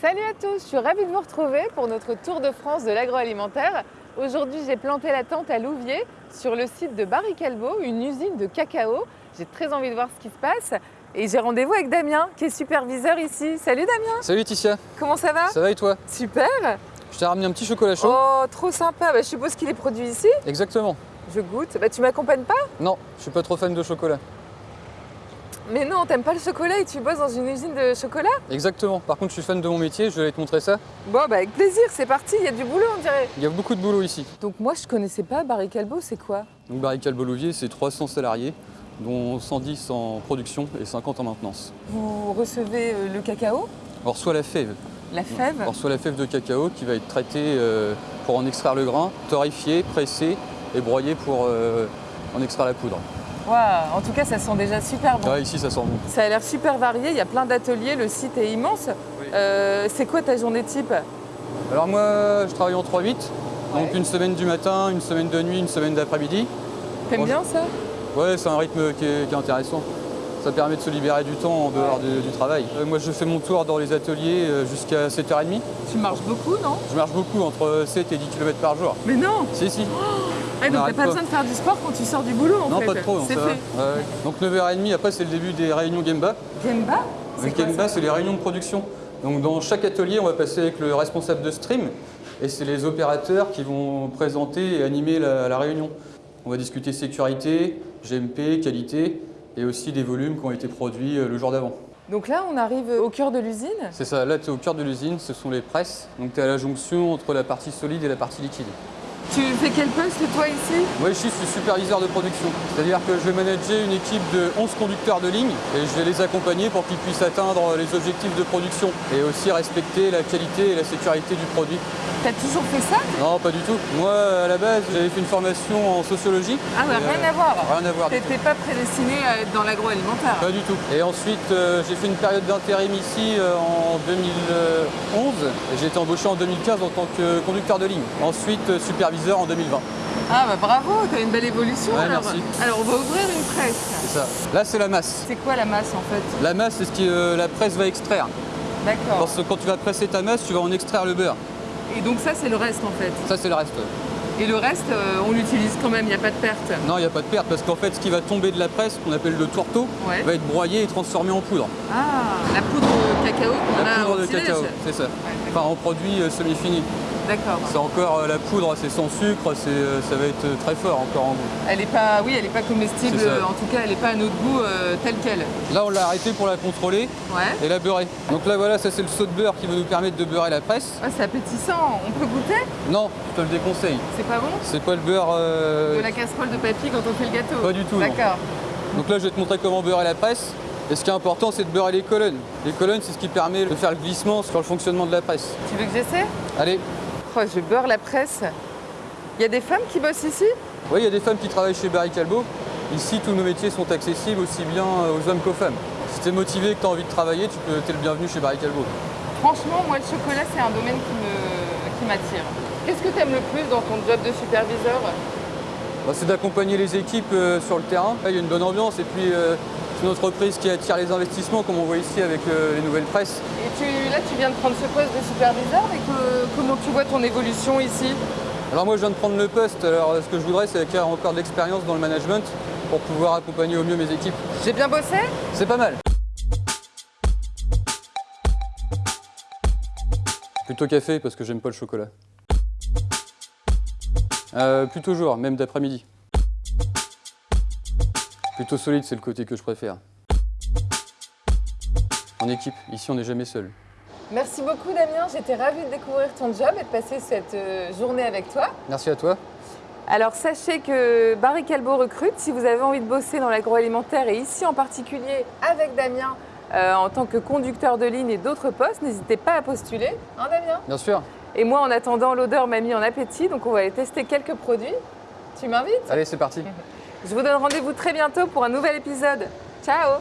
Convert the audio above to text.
Salut à tous, je suis ravie de vous retrouver pour notre tour de France de l'agroalimentaire. Aujourd'hui, j'ai planté la tente à Louviers sur le site de Barry Calbo, une usine de cacao. J'ai très envie de voir ce qui se passe et j'ai rendez-vous avec Damien qui est superviseur ici. Salut Damien, Salut Ticia, comment ça va? Ça va et toi? Super Je t'ai ramené un petit chocolat chaud. Oh, trop sympa. Bah, je suppose qu'il est produit ici? Exactement. Je goûte. Bah, tu m'accompagnes pas? Non, je suis pas trop fan de chocolat. Mais non, t'aimes pas le chocolat et tu bosses dans une usine de chocolat Exactement. Par contre, je suis fan de mon métier, je vais te montrer ça. Bon, bah avec plaisir, c'est parti, il y a du boulot on dirait. Il y a beaucoup de boulot ici. Donc moi je connaissais pas Barry Calbo, c'est quoi? Donc Barry Calbo-Louvier, c'est 300 salariés, dont 110 en production et 50 en maintenance. Vous recevez euh, le cacao, On reçoit la fève. la fève? On reçoit la fève de cacao qui va être traitée euh, pour en extraire le grain, torréfiée, pressée et broyée pour euh, en extraire la poudre. Waouh, en tout cas ça sent déjà super bon. Ici, ça sent bon. Ça a l'air super varié, il y a plein d'ateliers, le site est immense. Euh, c'est quoi ta journée type? Alors moi, je travaille en 3-8. Donc une semaine du matin, une semaine de nuit, une semaine d'après-midi. T'aimes bien ça? Ouais, c'est un rythme qui est, qui est intéressant. Ça permet de se libérer du temps en dehors du, du travail. Euh, moi, je fais mon tour dans les ateliers euh, jusqu'à 7h30. Tu marches beaucoup, non? Je marche beaucoup, entre 7 et 10 km par jour. Mais non Si, si. Donc t'as pas besoin de faire du sport quand tu sors du boulot en non, fait. pas trop. C'est fait. Ouais. Donc 9h30, après, c'est le début des réunions Gemba. Gemba Le Gemba, c'est les réunions de production. Donc dans chaque atelier, on va passer avec le responsable de stream. Et c'est les opérateurs qui vont présenter et animer la, la réunion. On va discuter sécurité, GMP, qualité et aussi des volumes qui ont été produits euh, le jour d'avant. Donc là on arrive au cœur de l'usine. C'est ça, là tu es au cœur de l'usine, ce sont les presses. Donc tu es à la jonction entre la partie solide et la partie liquide. Tu fais quel poste toi ici Moi je suis superviseur de production, c'est-à-dire que je vais manager une équipe de 11 conducteurs de ligne et je vais les accompagner pour qu'ils puissent atteindre les objectifs de production et aussi respecter la qualité et la sécurité du produit. T'as toujours fait ça Non, pas du tout. Moi à la base j'avais fait une formation en sociologie. Ah ouais, rien euh, à voir. Rien à voir. T'étais pas prédestiné à être dans l'agroalimentaire. Pas du tout. Et ensuite, euh, j'ai fait une période d'intérim ici euh, en 2011 et j'ai été embauché en 2015 en tant que conducteur de ligne. Ensuite, euh, superviseur en 2020. Ah bah bravo, t'as une belle évolution Ouais, alors. merci. Alors on va ouvrir une presse. C'est ça. Là, c'est la masse. C'est quoi la masse en fait? La masse, c'est ce que euh, la presse va extraire. D'accord. Parce que quand tu vas presser ta masse, tu vas en extraire le beurre. Et donc ça c'est le reste en fait? Ça, c'est le reste. Et le reste euh, on l'utilise quand même, il n'y a pas de perte? Non, il n'y a pas de perte parce qu'en fait, ce qui va tomber de la presse, qu'on appelle le tourteau, Ouais. va être broyé et transformé en poudre. Ah, la poudre de cacao qu'on La poudre de cacao, c'est ça. Ouais, Enfin, en produit euh, semi-fini. D'accord. C'est encore euh, la poudre, c'est sans sucre, euh, ça va être très fort encore en goût. Elle est pas, oui, elle est pas comestible. Euh, En tout cas, elle est pas à notre goût euh, telle quelle. Là, on l'a arrêté pour la contrôler Ouais. et la beurrer. Donc là, voilà, ça c'est le saut de beurre qui va nous permettre de beurrer la presse. Ah, c'est appétissant. On peut goûter? Non, je te le déconseille. C'est pas bon? C'est pas le beurre. euh, De la casserole de papy quand on fait le gâteau? Pas du tout. D'accord. Donc là, je vais te montrer comment beurrer la presse. Et ce qui est important, c'est de beurrer les colonnes. Les colonnes, c'est ce qui permet de faire le glissement sur le fonctionnement de la presse. Tu veux que j'essaie? Allez, Oh, je beurre la presse. Il y a des femmes qui bossent ici? Oui, il y a des femmes qui travaillent chez Barry Calbo. Ici, tous nos métiers sont accessibles aussi bien aux hommes qu'aux femmes. Si tu es motivé et que tu as envie de travailler, tu peux, es le bienvenu chez Barry Calbo. Franchement, moi, le chocolat, c'est un domaine qui me- m'attire. Qu'est-ce que tu aimes le plus dans ton job de superviseur? Bah, c'est d'accompagner les équipes euh, sur le terrain. Il y a une bonne ambiance et puis euh, c'est une entreprise qui attire les investissements, comme on voit ici avec euh, les nouvelles presses. Et tu, là, tu viens de prendre ce poste de superviseur, mais que- comment tu vois ton évolution ici? Alors moi, je viens de prendre le poste. Alors ce que je voudrais, c'est acquérir encore de l'expérience dans le management pour pouvoir accompagner au mieux mes équipes. J'ai bien bossé? C'est pas mal. Plutôt café parce que j'aime pas le chocolat. Euh, plutôt jour, même d'après-midi. Plutôt solide, c'est le côté que je préfère. En équipe, ici on n'est jamais seul. Merci beaucoup Damien, j'étais ravie de découvrir ton job et de passer cette euh, journée avec toi. Merci à toi. Alors sachez que Barry Calbo recrute. Si vous avez envie de bosser dans l'agroalimentaire et ici en particulier avec Damien euh, en tant que conducteur de ligne et d'autres postes, n'hésitez pas à postuler. Hein Damien? Bien sûr. Et moi en attendant, l'odeur m'a mis en appétit, donc on va aller tester quelques produits. Tu m'invites? Allez, c'est parti. Je vous donne rendez-vous très bientôt pour un nouvel épisode. Ciao